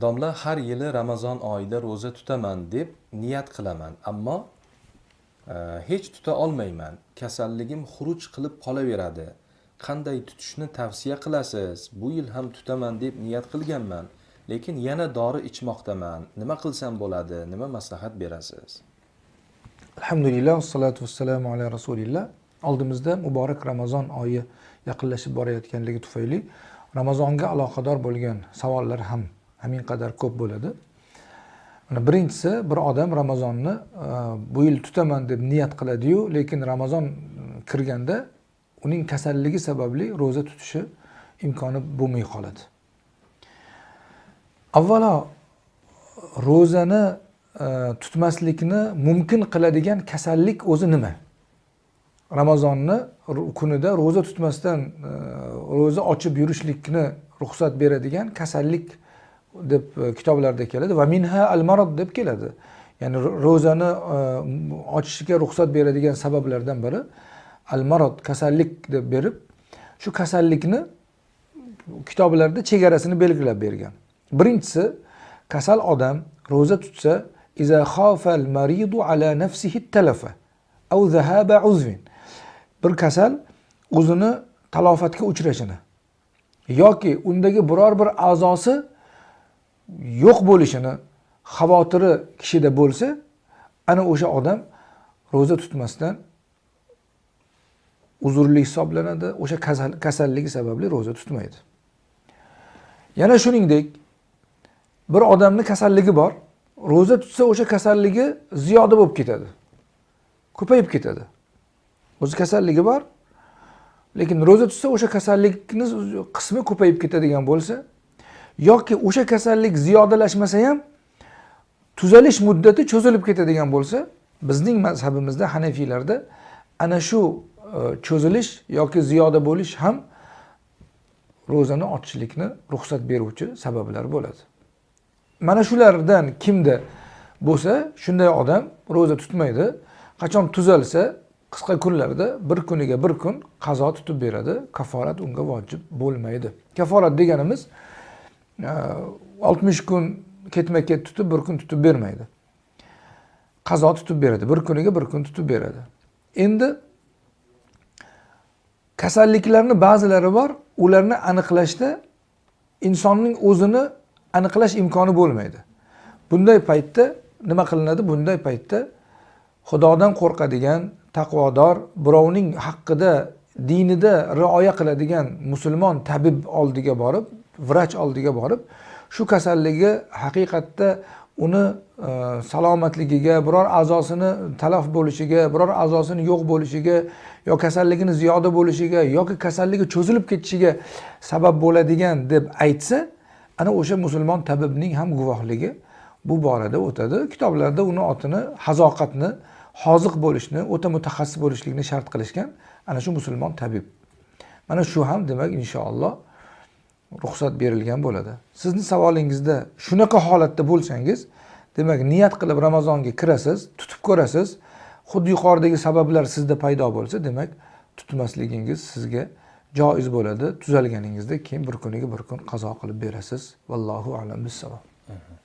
domla har yili ramazon oyida ro'za tutaman deb niyat qilaman ammo e, hech tuta olmayman. Kasalligim xuruj qilib qolaveradi. Qanday tutishni tavsiya qilasiz? Bu yil ham tutaman deb niyat qilganman lekin yana dori ichmoqdaman. Nima qilsam bo'ladi? Nima maslahat berasiz? Alhamdulillah vassalotu vassalamu ala rasulilloh oldimizda muborak ramazon oyi yaqinlashib borayotganligi tufayli ramazonga aloqador bo'lgan savollar ham hamin qadar ko'p bo'ladi. Mana birinchisi bir odam ramazonni e, bu yil tutaman deb niyat qiladiyu lekin ramazon kirganda uning kasalligi sababli ro'za tutishi imkoni bo'lmay qoladi. Avvalo ro'zani e, tutmaslikni mumkin qiladigan kasallik o'zi nima? Ramazonni kunida ro'za tutmasdan e, ro'za ochib yurishlikni ruxsat beradigan kasallik deb e, kitoblarda keladi va minha al marod deb keladi. Ya'ni ro'zani e, ochishga ruxsat beradigan sabablardan biri al marod kasallik deb berib shu kasallikni kitoblarda chegarasini belgilab bergan. Birinchisi kasal odam ro'za tutsa iza xofal maridu ala nafsihi talafa aw zahaba uzvin. Bir kasal o'zini talofatga uchrashini yoki undagi biror bir a'zosi yo'q bo'lishini xavotiri kishida bo'lsa ana o'sha odam ro'za tutmasdan uzrli hisoblanadi o'sha kasalligi sababli ro'za tutmaydi. Yana shuningdek bir odamni kasalligi bor ro'za tutsa o'sha kasalligi ziyoda bo'lib ketadi ko'payib ketadi. O'zi kasalligi bor. Lekin ro'za tutsa o'sha kasallikni qismi ko'payib ketadigan bo'lsa yoki o'sha kasallik ziyodalashmasa ham tuzalish muddati cho'zilib ketadigan bo'lsa bizning mazhabimizda hanafiylarda ana shu e, cho'zilish yoki ziyoda bo'lish ham ro'zani ochishlikni ruxsat beruvchi sabablar bo'ladi. Mana shulardan kimda bo'lsa shunday odam ro'za tutmaydi. Qachon tuzalsa qisqa kunlarda bir kuniga bir kun qazo tutib beradi kaforat unga vojib bo'lmaydi. Kaforat deganimiz e, oltmish kun ketma ket tutib bir kun tutib bermaydi. Qazo tutib beradi bir kuniga bir kun tutib beradi. Endi kasalliklarni ba'zilari bor ularni aniqlashda insonning o'zini aniqlash imkoni bo'lmaydi. Bunday paytda nima qilinadi? Bunday paytda xudodan qo'rqadigan taqvodor birovning haqqida dinida rioya qiladigan musulmon tabib oldiga borib vrach oldiga borib shu kasalligi haqiqatda uni e, salomatligiga biror a'zosini talaf bo'lishiga biror a'zosini yo'q bo'lishiga yo kasalligini ziyoda bo'lishiga yoki kasalligi cho'zilib ketishiga sabab bo'ladigan deb aytsa ana o'sha musulmon tabibning ham guvohligi bu borada o'tadi. Kitoblarda uni otini hazoqatni hoziq bo'lishni o'ta mutaxassis bo'lishlikni shart qilishgan ana shu musulmon tabib. Mana shu ham demak inshaalloh ruxsat berilgan bo'ladi. Sizni savolingizda shunaqa holatda bo'lsangiz demak niyat qilib ramazonga kirasiz tutib ko'rasiz xuddi yuqoridagi sabablar sizda paydo bo'lsa demak tutmasligingiz sizga joiz bo'ladi. Tuzalganingizda keyin bir kuniga bir kun qazo qilib berasiz. Vallohu alam bissavob. Mhmm.